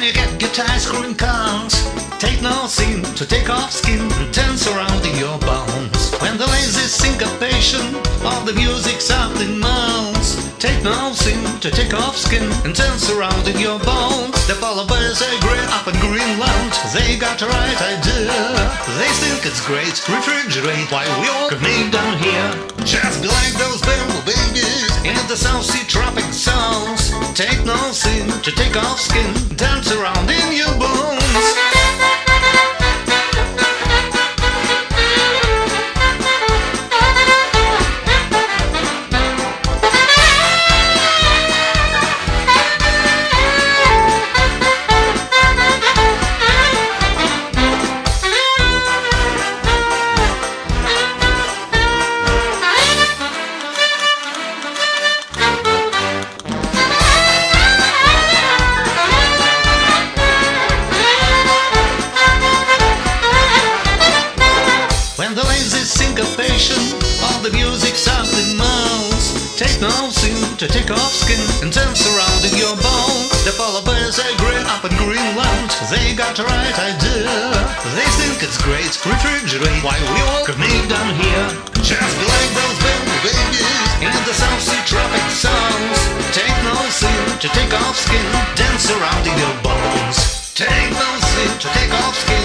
get ice cream cones. Take no sin to take off skin and dance around in your bones. When the lazy syncopation of the music softly moans. Take no sin to take off skin and dance around in your bones. The polar bears agree up in Greenland. They got the right idea. They think it's great. Refrigerate while we all remain down here. Just be like those bamboo babies in the South Sea tropic zones. Take no sin to take off skin, dance Take no sin to take off skin and dance around in your bones. The polar bears agree up in Greenland They got right idea. They think it's great Refrigerate while we all remain down here. Just like those babies In the South Sea tropic zones Take no sin to take off skin Dance around in your bones. Take no sin to take off skin